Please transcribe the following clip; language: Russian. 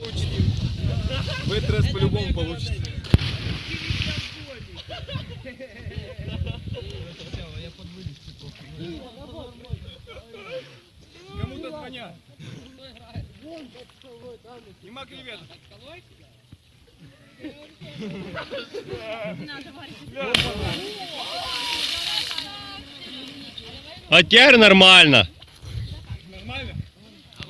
В этот раз по-любому получится. Кому-то звонят. Нема креветок. А теперь нормально.